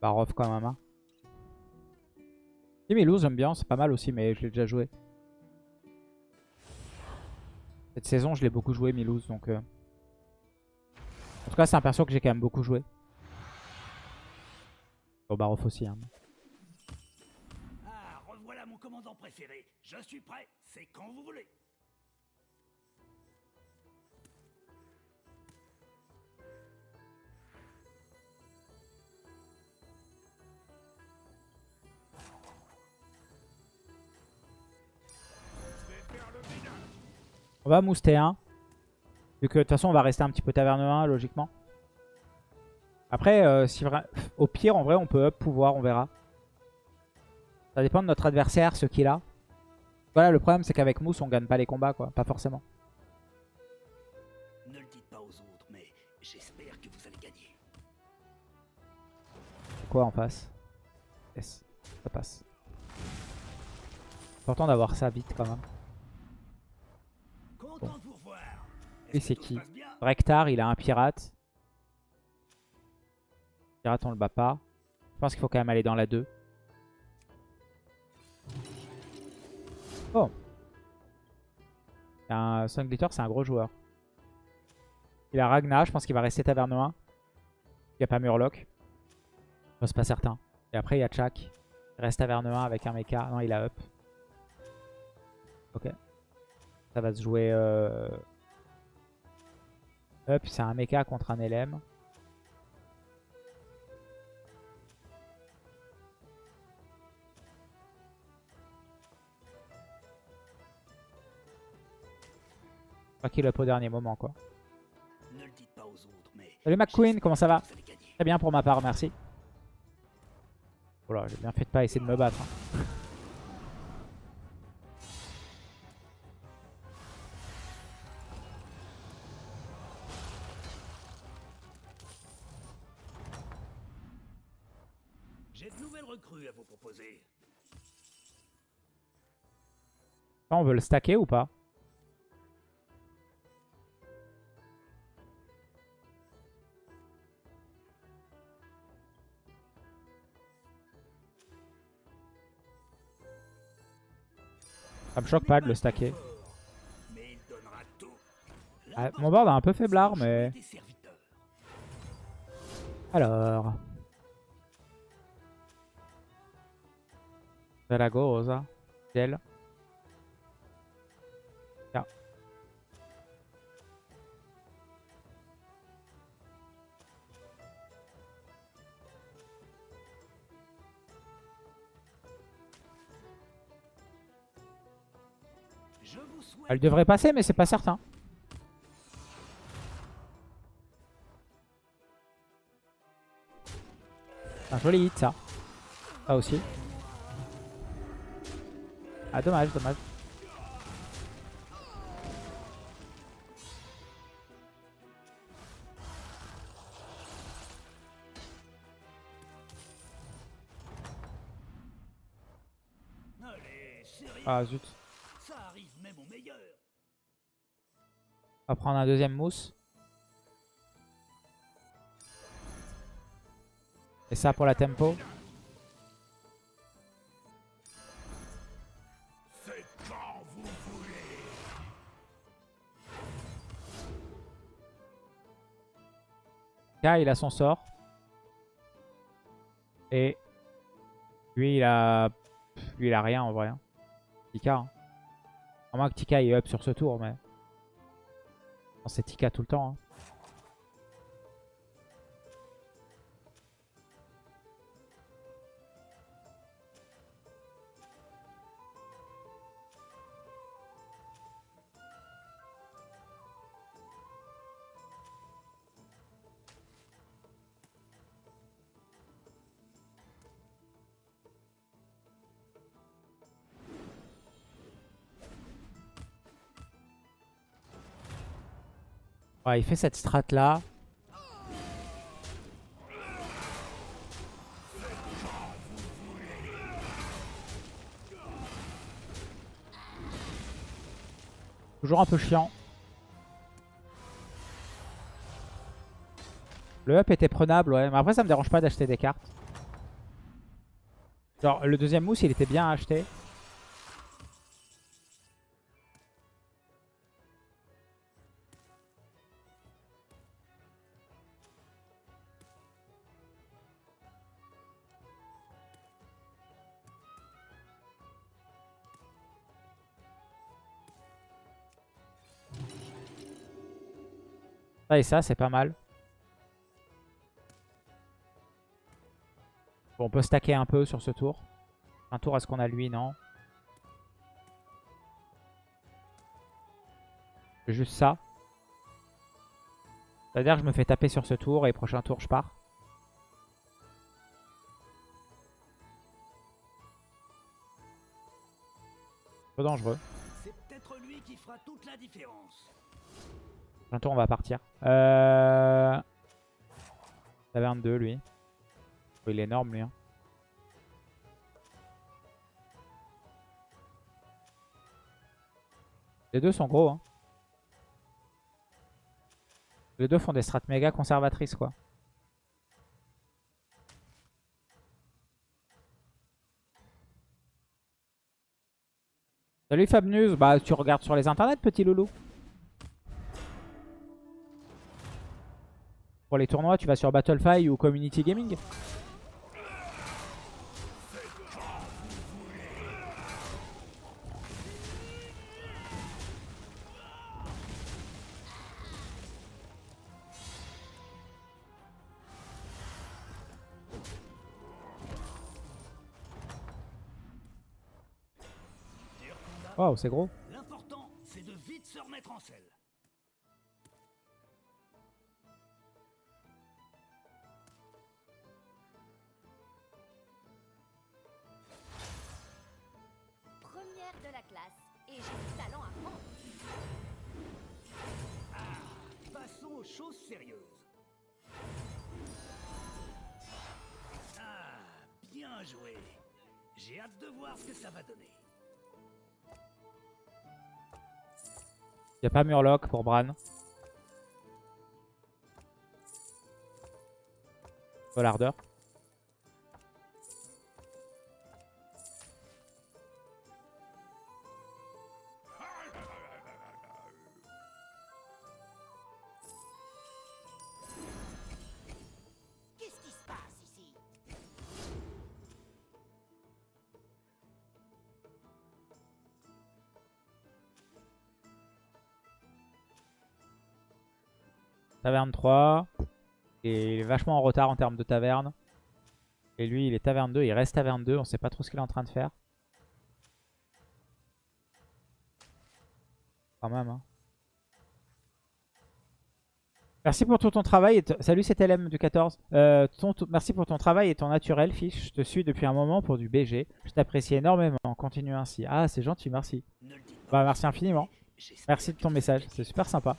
Barov quand même. Hein. Et Milou, j'aime bien, c'est pas mal aussi, mais je l'ai déjà joué. Cette saison, je l'ai beaucoup joué, Milouz, donc... Euh... En tout cas, c'est un perso que j'ai quand même beaucoup joué. Au Barof aussi. Hein. Ah, revoilà mon commandant préféré. Je suis prêt, c'est quand vous voulez. On va mouster 1. Vu que de toute façon, on va rester un petit peu taverne 1, logiquement. Après, euh, si au pire, en vrai, on peut up pouvoir, on verra. Ça dépend de notre adversaire, ce qu'il a. Voilà, le problème, c'est qu'avec Mousse, on gagne pas les combats, quoi. Pas forcément. Ne le dites pas aux autres, mais j'espère que vous allez gagner. Quoi en face? Yes, ça passe. Important d'avoir ça vite, quand même. Et c'est qui Rectar, il a un pirate. Pirate, on le bat pas. Je pense qu'il faut quand même aller dans la 2. Oh un Sun Glitter, c'est un gros joueur. Il a Ragnar, je pense qu'il va rester taverne 1. Il n'y a pas Murloc. Je suis pas certain. Et après, il y a Chak. Il reste taverne 1 avec un mecha. Non, il a up. Ok. Ça va se jouer... Euh... Up, c'est un mecha contre un LM. Pas qu'il up au dernier moment quoi. Salut McQueen, comment ça va Très bien pour ma part, merci. Voilà, j'ai bien fait de pas essayer de me battre. Hein. On veut le stacker ou pas? Ça me choque pas de le stacker. Ah, mon board a un peu faiblard, mais... Alors... Zaragoza. Gel. Elle devrait passer, mais c'est pas certain. Un joli hit, ça. Ça aussi. Ah, dommage, dommage. Ah, zut. On va prendre un deuxième mousse. Et ça pour la tempo. K il a son sort. Et lui il a lui il a rien en vrai. Tika. Hein. Moins que Tika est up sur ce tour mais. C'est Tika tout le temps. Hein. Il fait cette strat là. Toujours un peu chiant. Le up était prenable, ouais. Mais après, ça me dérange pas d'acheter des cartes. Genre, le deuxième mousse, il était bien acheté. Ça et ça, c'est pas mal. Bon, on peut stacker un peu sur ce tour. Un tour à ce qu'on a lui, non Juste ça. C'est-à-dire que je me fais taper sur ce tour et prochain tour je pars. Peu dangereux. C'est peut-être lui qui fera toute la différence. Tour on va partir. Euh... Taverne 2 lui. Oh, il est énorme lui. hein. Les deux sont gros. Hein. Les deux font des strats méga conservatrices quoi. Salut Fabnews, bah tu regardes sur les internets petit loulou. Pour les tournois, tu vas sur Battlefy ou Community Gaming. Waouh, c'est gros. Pas Murloc pour Bran. Volardeur. Taverne 3. Et il est vachement en retard en termes de taverne. Et lui, il est taverne 2. Il reste taverne 2. On sait pas trop ce qu'il est en train de faire. Quand même. hein. Merci pour tout ton travail. Et Salut, c'est LM du 14. Euh, ton- merci pour ton travail et ton naturel, fiche. Je te suis depuis un moment pour du BG. Je t'apprécie énormément. Continue ainsi. Ah, c'est gentil, merci. Bah, merci infiniment. Merci de ton message. C'est super sympa.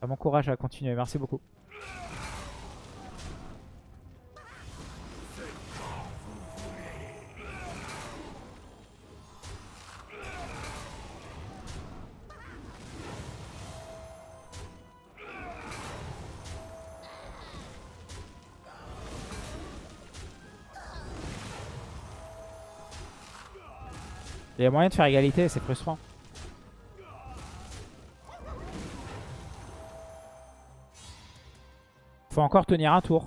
Ça m'encourage à continuer. Merci beaucoup. Il y a moyen de faire égalité, c'est frustrant. Faut encore tenir un tour.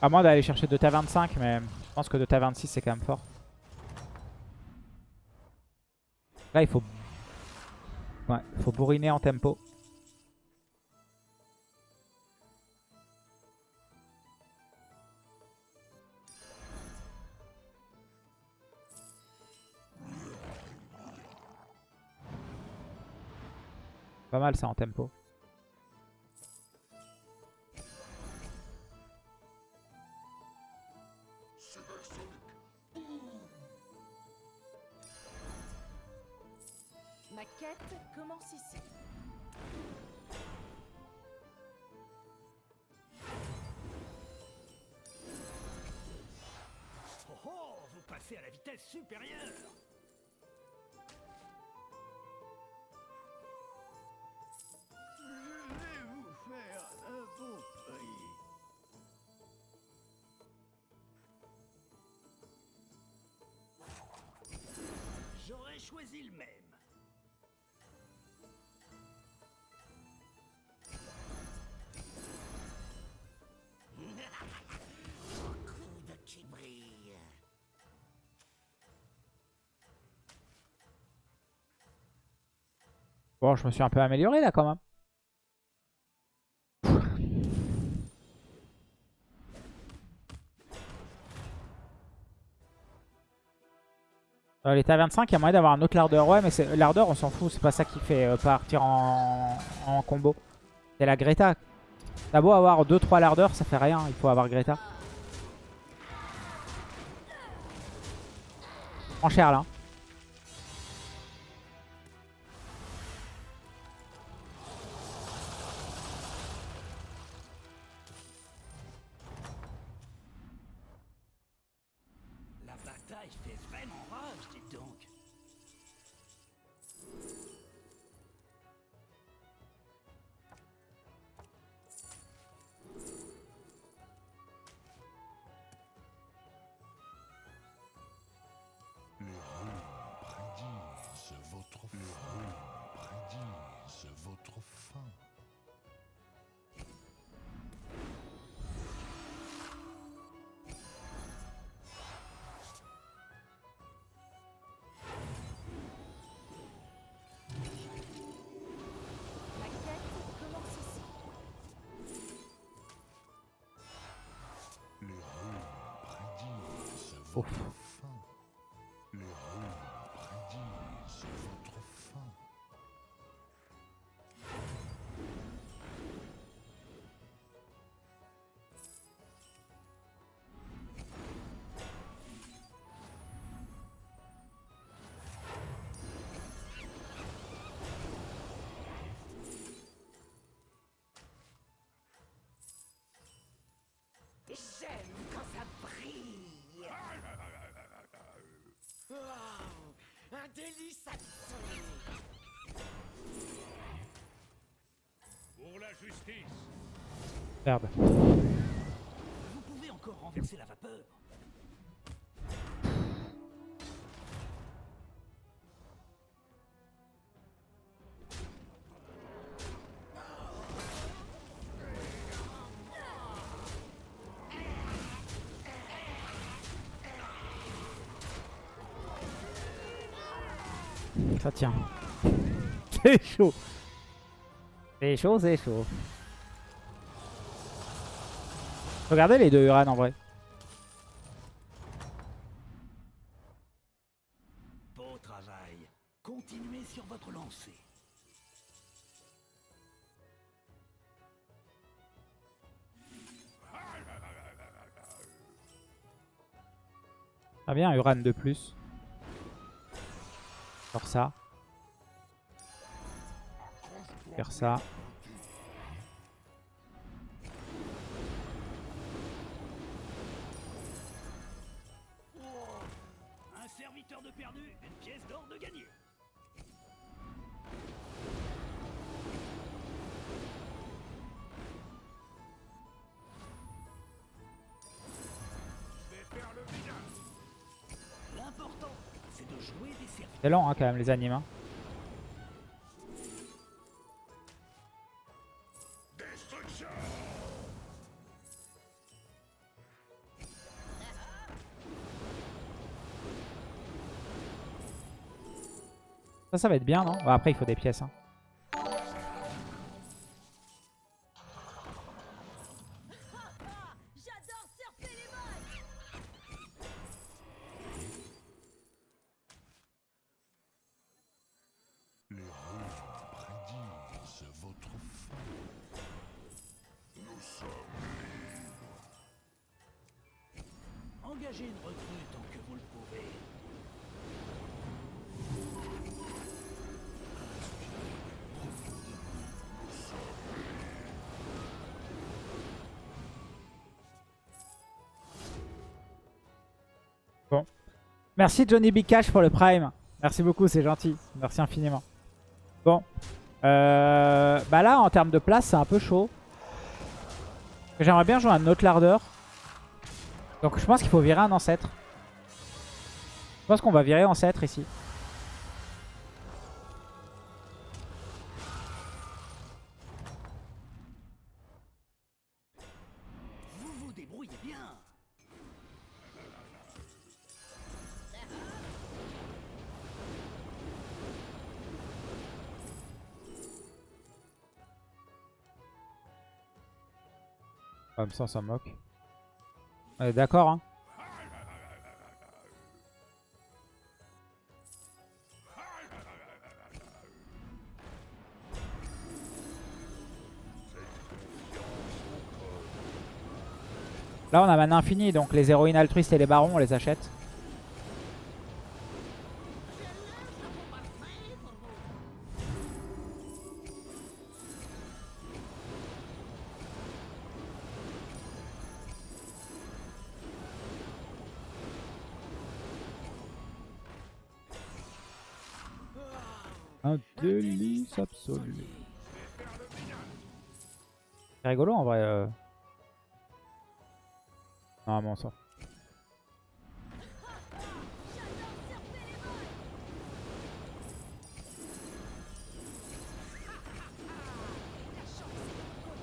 À moins d'aller chercher 2 tavernes 5, mais je pense que 2 tavernes 6 c'est quand même fort. Là il faut... Ouais, il faut bourriner en tempo. Pas mal ça en tempo. Bon, je me suis un peu amélioré là quand même. Euh, les tavernes 5, il y a moyen d'avoir un autre lardeur. Ouais, mais l'ardeur, on s'en fout. C'est pas ça qui fait euh, partir en, en combo. C'est la Greta. T'as beau avoir 2-3 lardeurs, ça fait rien. Il faut avoir Greta. En cher là. Oof. Délice absolu. Pour la justice, Merde. vous pouvez encore renverser la vapeur. Ça tient. C'est chaud. C'est chaud, c'est chaud. Regardez les deux Uran en vrai. Beau travail. Continuez sur votre lancée. Très bien, Uran de plus. Faire ça. Faire ça. Un serviteur de perdu, une pièce d'or de gagné. L'important, c'est de jouer des serviteurs. C'est lent hein, quand même les animes. hein. Ça, ça va être bien, non? Bon, Après, il faut des pièces. hein. Merci Johnny B. Cash pour le Prime. Merci beaucoup, c'est gentil. Merci infiniment. Bon. Euh, bah là, en termes de place, c'est un peu chaud. J'aimerais bien jouer un autre lardeur. Donc je pense qu'il faut virer un ancêtre. Je pense qu'on va virer ancêtre ici. Comme ça, on s'en moque. On est d'accord, hein Là, on a mana infini, donc les héroïnes altruistes et les barons, on les achète. C'est rigolo en vrai. euh. Non, mais on.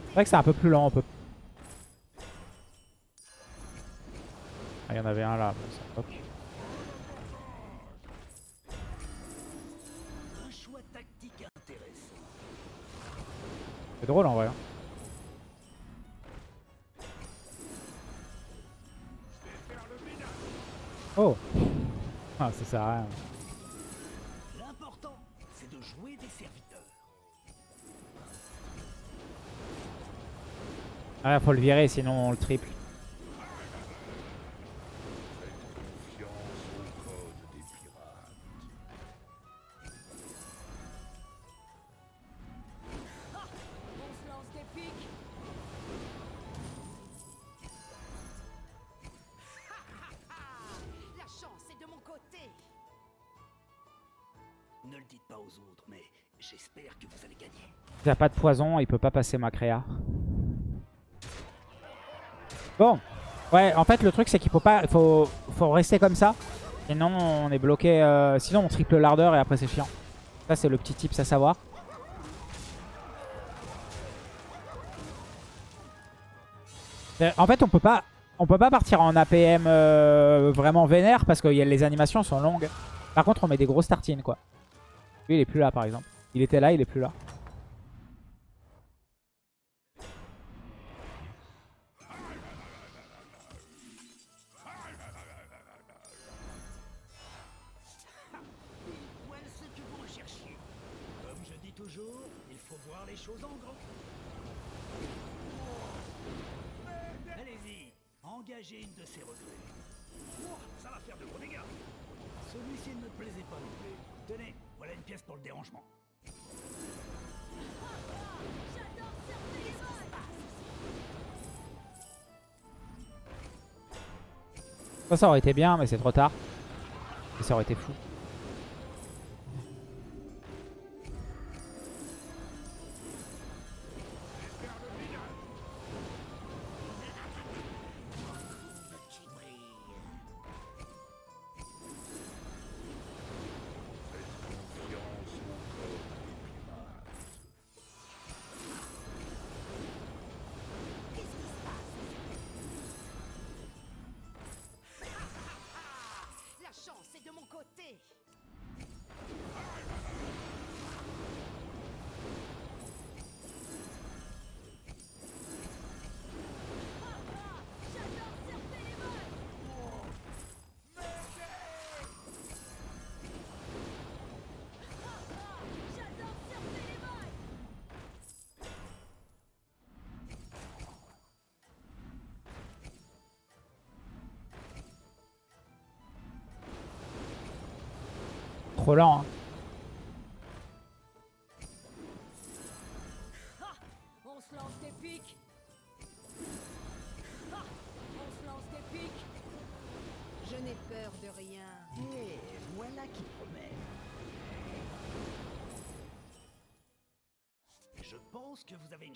C'est vrai que c'est un peu plus lent, on peut. Ah, il y en avait un là. Drôle en vrai. hein. Oh Ah, ça sert à rien. L'important, c'est de jouer des serviteurs. Ah, faut le virer, sinon on le triple. Dites pas aux autres, mais j'espère que vous allez gagner. Il a pas de poison, il peut pas passer ma créa. Bon. Ouais, en fait, le truc, c'est qu'il faut pas... Faut, faut rester comme ça. Sinon, on est bloqué... euh, Sinon, on triple l'ardeur et après, c'est chiant. Ça, c'est le petit tips à savoir. Euh, En fait, on peut pas... On peut pas partir en APM euh, vraiment vénère parce que les animations sont longues. Par contre, on met des grosses tartines, quoi. Il est plus là, par exemple. Il était là, il est plus là. Celui-ci ne me plaisait pas non plus. Tenez, voilà une pièce pour le dérangement. Ça, aurait été bien, mais c'est trop tard. Ça aurait été fou. Côté.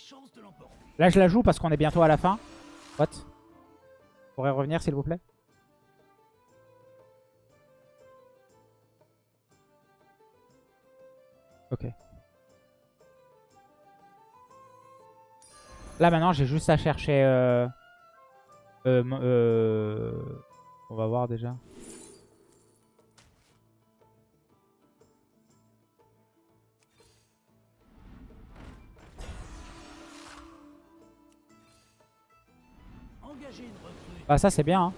Chance de l'emporter. Là, je la joue parce qu'on est bientôt à la fin. What? Pourrait revenir, s'il vous plaît? Là, maintenant, j'ai juste à chercher... Euh... Euh, euh, On va voir déjà. Bah ça c'est bien. hein.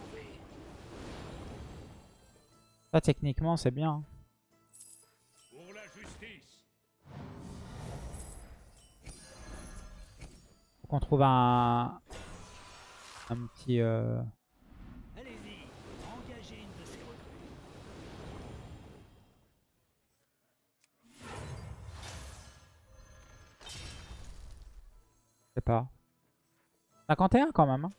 Ça techniquement c'est bien. hein. Qu'on trouve un... Un petit... euh. Je sais pas. 51 quand même. hein.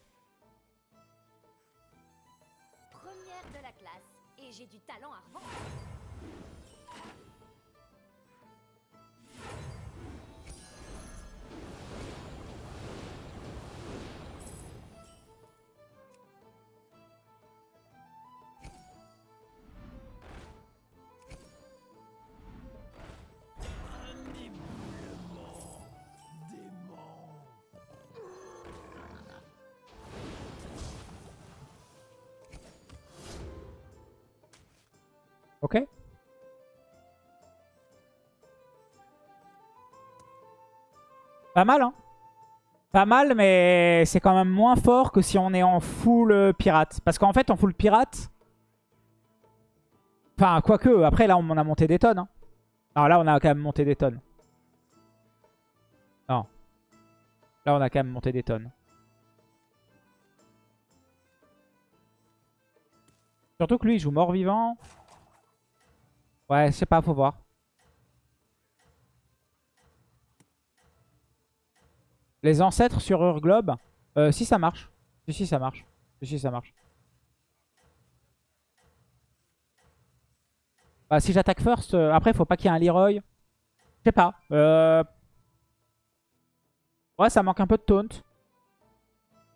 Ok? Pas mal, hein? Pas mal, mais c'est quand même moins fort que si on est en full euh, pirate. Parce qu'en fait, en full pirate... Enfin, quoique, après, là, on a monté des tonnes. hein. Alors là, on a quand même monté des tonnes. Non. Là, on a quand même monté des tonnes. Surtout que lui, il joue mort-vivant. Ouais, je sais pas, faut voir. Les ancêtres sur Urglobe, euh, si ça marche. Si, si, ça marche. Si, si, ça marche. Bah, si j'attaque first, euh, après, faut pas qu'il y ait un Leroy. Je sais pas. Euh... Ouais, ça manque un peu de taunt.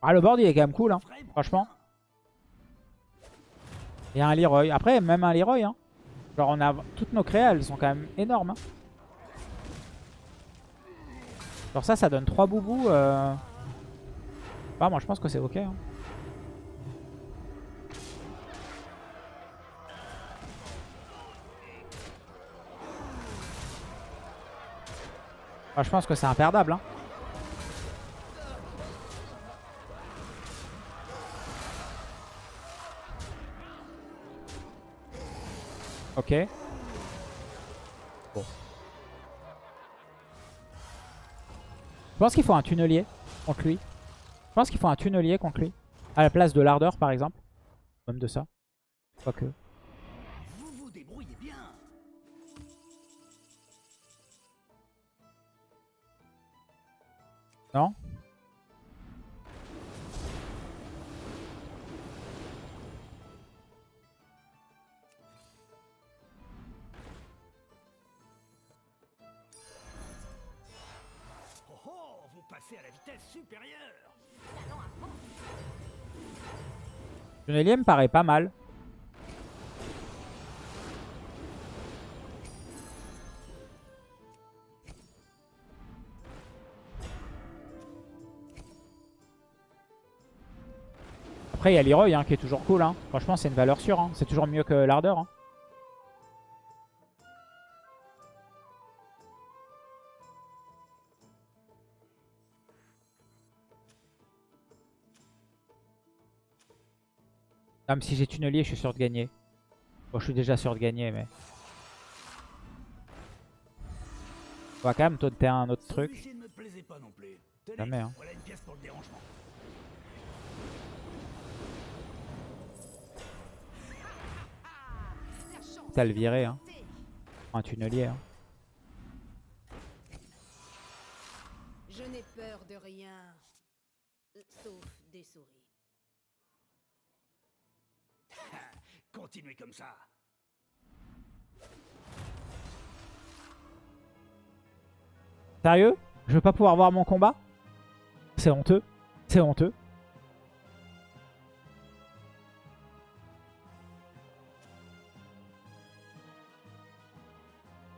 Ah, le board, il est quand même cool, hein, franchement. Il y a un Leroy. Après, même un Leroy, hein. Genre, on a toutes nos créas, elles sont quand même énormes. hein. Genre ça, ça donne 3 boubous. Bah, moi, je pense que c'est ok. Bah, je pense que c'est imperdable. Hein. Ok. Bon. Je pense qu'il faut un tunnelier contre lui. Je pense qu'il faut un tunnelier contre lui. À la place de l'ardeur, par exemple. Même de ça. Quoique. Vous vous débrouillez bien. Non? Tunnelier me paraît pas mal. Après, il y a Leroy hein, qui est toujours cool. hein. Franchement, c'est une valeur sûre. hein. C'est toujours mieux que l'ardeur. Hein. Même si j'ai tunnelier, je suis sûr de gagner. Bon, je suis déjà sûr de gagner, mais... On va quand même taunter un autre truc. Non Jamais, hein. T'as le viré, hein. Un tunnelier. hein. Je n'ai peur de rien. Sauf des souris. Continuez comme ça. Sérieux? Je veux pas pouvoir voir mon combat? C'est honteux. C'est honteux.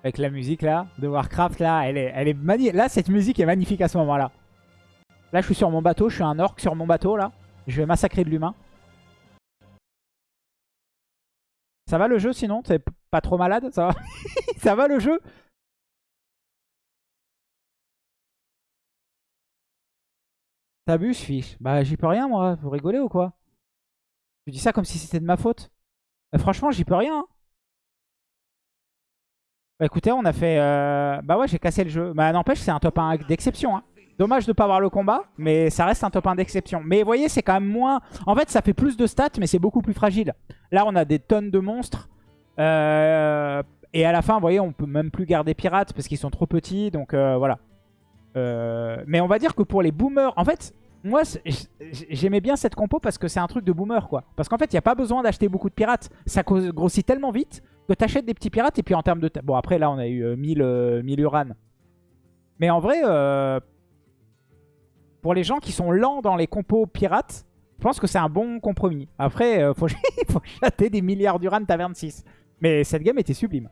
Avec la musique là, de Warcraft là, elle est, elle est mani- Là, cette musique est magnifique à ce moment-là. Là, je suis sur mon bateau, je suis un orc sur mon bateau là. Je vais massacrer de l'humain. Ça va le jeu sinon? T'es pas trop malade? Ça va, Ça va le jeu? T'abuses, fiche. Bah, j'y peux rien, moi. Vous rigolez ou quoi? Tu dis ça comme si c'était de ma faute. Euh, franchement, j'y peux rien. hein. Bah, écoutez, on a fait... euh, Bah ouais, j'ai cassé le jeu. Bah, n'empêche, c'est un top 1 d'exception. Hein. Dommage de pas avoir le combat, mais ça reste un top 1 d'exception. Mais vous voyez, c'est quand même moins... En fait, ça fait plus de stats, mais c'est beaucoup plus fragile. Là, on a des tonnes de monstres. Euh, Et à la fin, vous voyez, on peut même plus garder pirates parce qu'ils sont trop petits. Donc euh, voilà. Euh, Mais on va dire que pour les boomers... En fait, moi, j'aimais bien cette compo parce que c'est un truc de boomer, quoi. Parce qu'en fait, il n'y a pas besoin d'acheter beaucoup de pirates. Ça grossit tellement vite que tu achètes des petits pirates. Et puis en termes de... Bon, après, là, on a eu euh, 1000, euh, 1000 Uran. Mais en vrai... euh, pour les gens qui sont lents dans les compos pirates, je pense que c'est un bon compromis. Après, il faut, faut chater des milliards d'Uran taverne 6. Mais cette game était sublime.